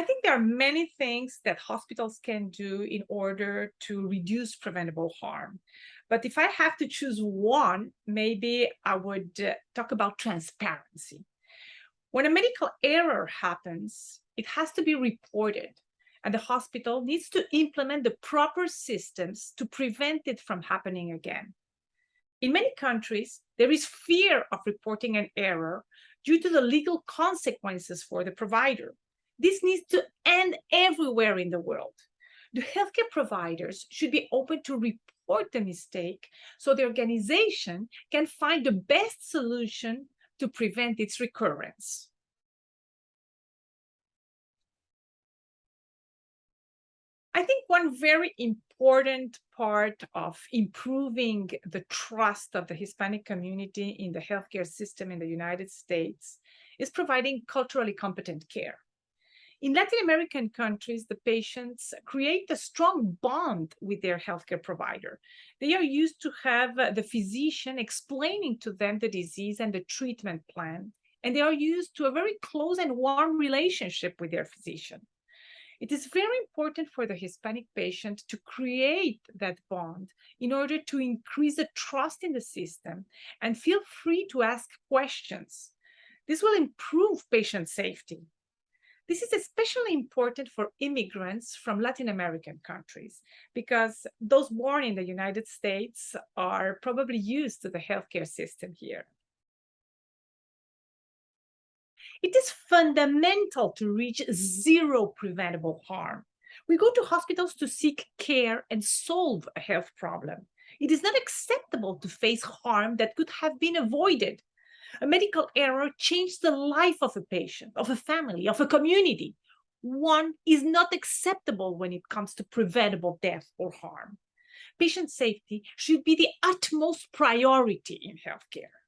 I think there are many things that hospitals can do in order to reduce preventable harm. But if I have to choose one, maybe I would uh, talk about transparency. When a medical error happens, it has to be reported and the hospital needs to implement the proper systems to prevent it from happening again. In many countries, there is fear of reporting an error due to the legal consequences for the provider. This needs to end everywhere in the world. The healthcare providers should be open to report the mistake so the organization can find the best solution to prevent its recurrence. I think one very important part of improving the trust of the Hispanic community in the healthcare system in the United States is providing culturally competent care. In Latin American countries, the patients create a strong bond with their healthcare provider. They are used to have uh, the physician explaining to them the disease and the treatment plan, and they are used to a very close and warm relationship with their physician. It is very important for the Hispanic patient to create that bond in order to increase the trust in the system and feel free to ask questions. This will improve patient safety. This is especially important for immigrants from Latin American countries because those born in the United States are probably used to the healthcare system here. It is fundamental to reach zero preventable harm. We go to hospitals to seek care and solve a health problem. It is not acceptable to face harm that could have been avoided. A medical error changed the life of a patient, of a family, of a community. One is not acceptable when it comes to preventable death or harm. Patient safety should be the utmost priority in healthcare.